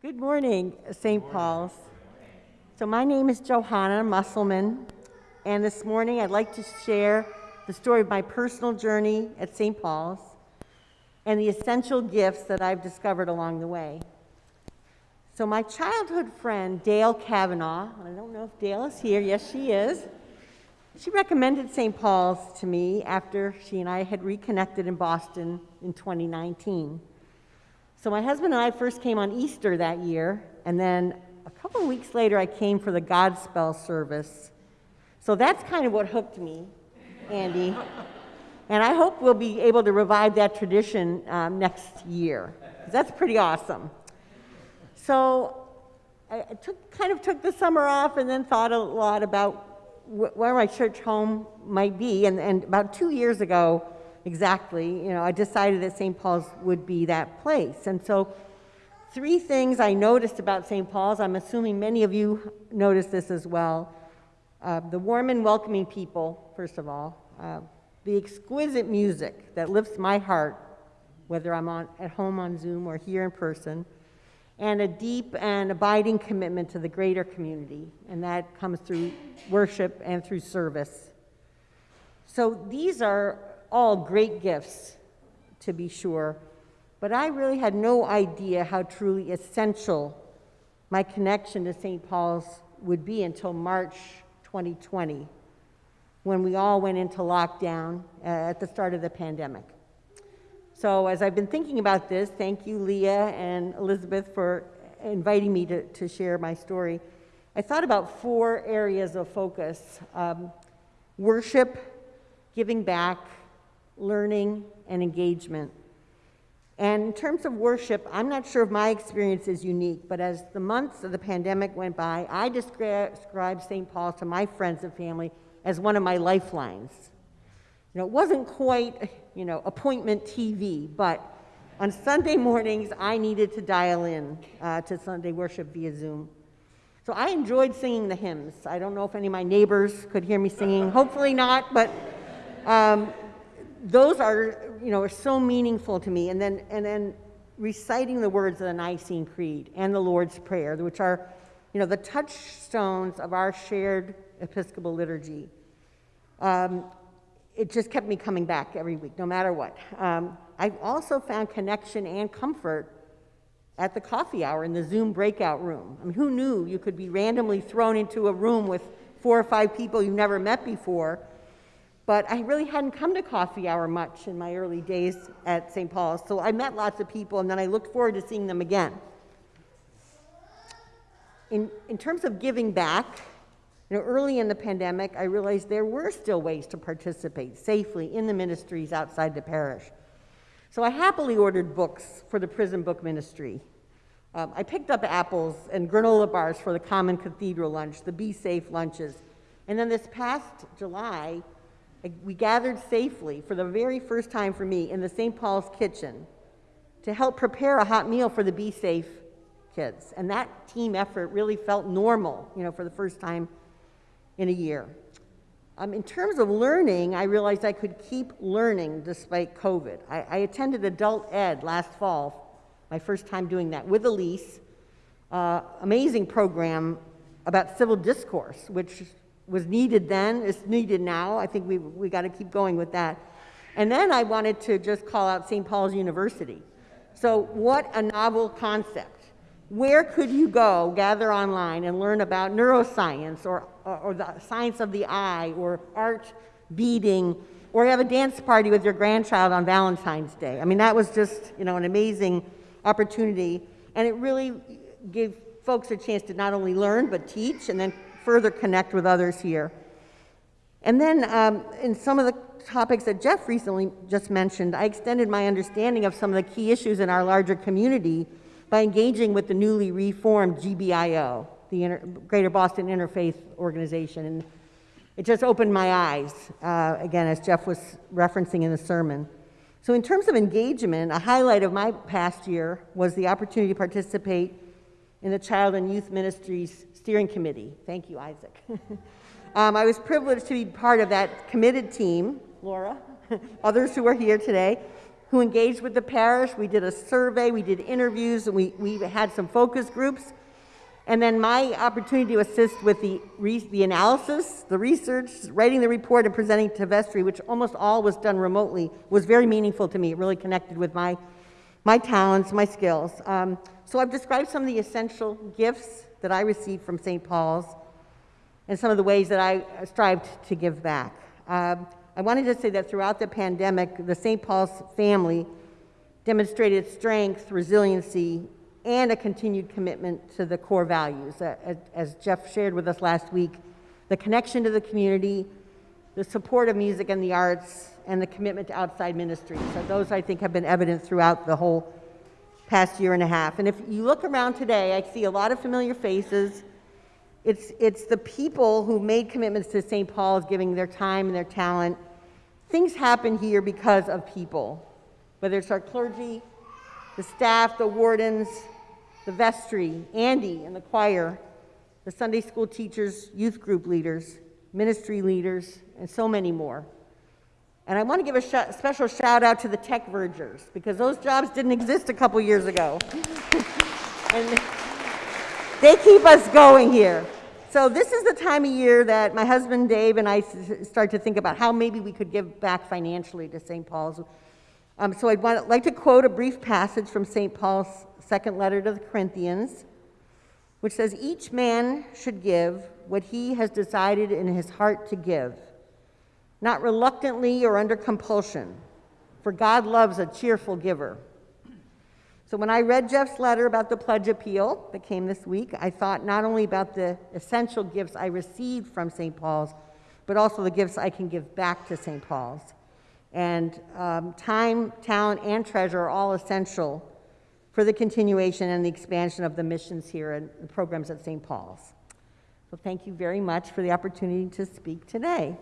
Good morning, St. Paul's. So my name is Johanna Musselman, and this morning I'd like to share the story of my personal journey at St. Paul's and the essential gifts that I've discovered along the way. So my childhood friend, Dale Kavanaugh, I don't know if Dale is here, yes she is, she recommended St. Paul's to me after she and I had reconnected in Boston in 2019. So my husband and I first came on Easter that year, and then a couple weeks later I came for the Godspell service. So that's kind of what hooked me, Andy. and I hope we'll be able to revive that tradition um, next year. That's pretty awesome. So I took, kind of took the summer off and then thought a lot about wh where my church home might be. And, and about two years ago, exactly, you know, I decided that St. Paul's would be that place. And so three things I noticed about St. Paul's, I'm assuming many of you noticed this as well. Uh, the warm and welcoming people, first of all. Uh, the exquisite music that lifts my heart, whether I'm on, at home on Zoom or here in person. And a deep and abiding commitment to the greater community, and that comes through worship and through service. So these are all great gifts, to be sure, but I really had no idea how truly essential my connection to St. Paul's would be until March 2020, when we all went into lockdown uh, at the start of the pandemic. So as I've been thinking about this, thank you, Leah and Elizabeth, for inviting me to, to share my story. I thought about four areas of focus um, worship, giving back, learning, and engagement. And in terms of worship, I'm not sure if my experience is unique, but as the months of the pandemic went by, I described St. Paul to my friends and family as one of my lifelines. You know, it wasn't quite, you know, appointment TV, but on Sunday mornings, I needed to dial in uh, to Sunday worship via Zoom. So I enjoyed singing the hymns. I don't know if any of my neighbors could hear me singing. Hopefully not, but um, those are, you know, are so meaningful to me. And then, and then reciting the words of the Nicene Creed and the Lord's Prayer, which are, you know, the touchstones of our shared Episcopal liturgy. Um, it just kept me coming back every week, no matter what. Um, I've also found connection and comfort at the coffee hour in the Zoom breakout room. I mean, who knew you could be randomly thrown into a room with four or five people you've never met before but I really hadn't come to coffee hour much in my early days at St. Paul's. So I met lots of people and then I looked forward to seeing them again. In, in terms of giving back, you know, early in the pandemic, I realized there were still ways to participate safely in the ministries outside the parish. So I happily ordered books for the prison book ministry. Um, I picked up apples and granola bars for the common cathedral lunch, the Be Safe lunches. And then this past July, we gathered safely for the very first time for me in the St. Paul's kitchen to help prepare a hot meal for the Be Safe kids. And that team effort really felt normal, you know, for the first time in a year. Um, in terms of learning, I realized I could keep learning despite COVID. I, I attended adult ed last fall, my first time doing that, with Elise, uh, amazing program about civil discourse, which was needed then, is needed now. I think we we got to keep going with that. And then I wanted to just call out St. Paul's University. So what a novel concept. Where could you go, gather online, and learn about neuroscience or, or, or the science of the eye or art beading or have a dance party with your grandchild on Valentine's Day? I mean, that was just, you know, an amazing opportunity. And it really gave folks a chance to not only learn, but teach and then further connect with others here. And then um, in some of the topics that Jeff recently just mentioned, I extended my understanding of some of the key issues in our larger community by engaging with the newly reformed GBIO, the Inter Greater Boston Interfaith Organization. And it just opened my eyes, uh, again, as Jeff was referencing in the sermon. So in terms of engagement, a highlight of my past year was the opportunity to participate in the Child and Youth Ministries Steering Committee. Thank you, Isaac. um, I was privileged to be part of that committed team, Laura, others who are here today, who engaged with the parish. We did a survey, we did interviews, and we, we had some focus groups. And then my opportunity to assist with the, the analysis, the research, writing the report, and presenting to vestry, which almost all was done remotely, was very meaningful to me. It really connected with my, my talents, my skills. Um, so I've described some of the essential gifts that I received from St. Paul's and some of the ways that I strived to give back. Um, I wanted to say that throughout the pandemic, the St. Paul's family demonstrated strength, resiliency, and a continued commitment to the core values. Uh, As as Jeff shared with us last week, the connection to the community, the support of music and the arts, and the commitment to outside ministry. So those, I think, have been evident throughout the whole past year and a half. And if you look around today, I see a lot of familiar faces. It's, it's the people who made commitments to St. Paul's, giving their time and their talent. Things happen here because of people, whether it's our clergy, the staff, the wardens, the vestry, Andy and the choir, the Sunday school teachers, youth group leaders, ministry leaders, and so many more. And I want to give a sh- special shout out to the tech vergers because those jobs didn't exist a couple years ago. and they keep us going here. So this is the time of year that my husband Dave and I start to think about how maybe we could give back financially to St. Paul's. Um, so I'd want, like to quote a brief passage from St. Paul's second letter to the Corinthians, which says, Each man should give what he has decided in his heart to give, not reluctantly or under compulsion, for God loves a cheerful giver. So when I read Jeff's letter about the pledge appeal that came this week, I thought not only about the essential gifts I received from St. Paul's, but also the gifts I can give back to St. Paul's. And um, time, talent, and treasure are all essential for the continuation and the expansion of the missions here and the programs at St. Paul's. So thank you very much for the opportunity to speak today.